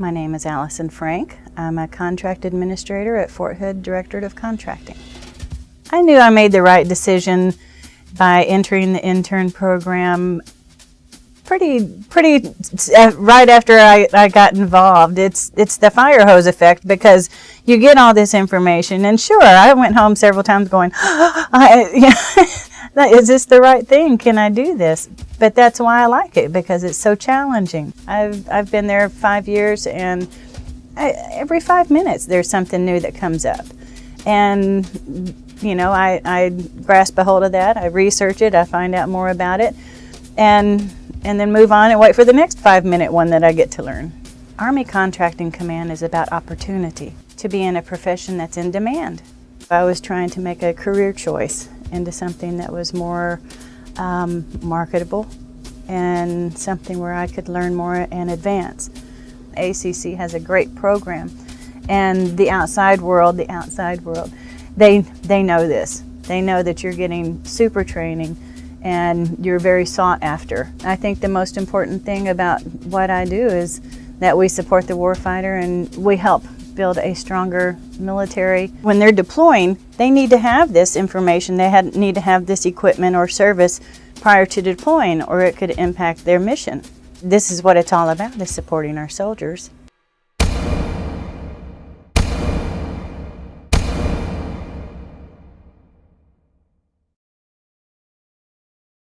My name is Allison Frank. I'm a contract administrator at Fort Hood Directorate of Contracting. I knew I made the right decision by entering the intern program pretty pretty uh, right after I, I got involved. It's it's the fire hose effect because you get all this information and sure I went home several times going, I, yeah, is this the right thing? Can I do this? But that's why I like it because it's so challenging. I've I've been there five years and I, every five minutes there's something new that comes up, and you know I I grasp a hold of that. I research it. I find out more about it, and and then move on and wait for the next five minute one that I get to learn. Army Contracting Command is about opportunity to be in a profession that's in demand. I was trying to make a career choice into something that was more um, marketable and something where I could learn more and advance. ACC has a great program and the outside world, the outside world, they, they know this. They know that you're getting super training and you're very sought after. I think the most important thing about what I do is that we support the warfighter and we help build a stronger military. When they're deploying, they need to have this information. They had, need to have this equipment or service prior to deploying or it could impact their mission. This is what it's all about, is supporting our soldiers.